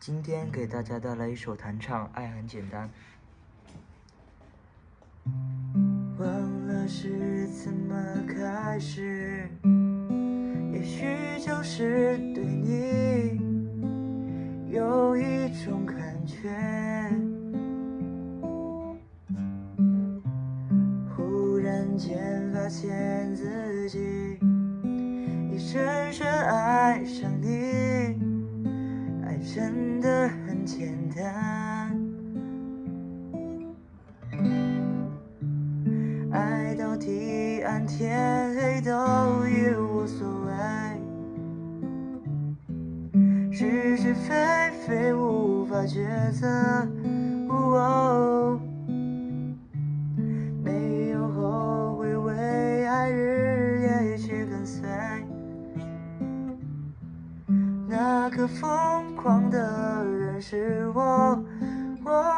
今天给大家带来一首弹唱《爱很简单》。忘了是怎么开始，也许就是对你有一种感觉。忽然间发现自己已深深爱上你。真的很简单，爱到地暗天黑都已无所谓，是是非非无法抉择，那个疯狂的人是我我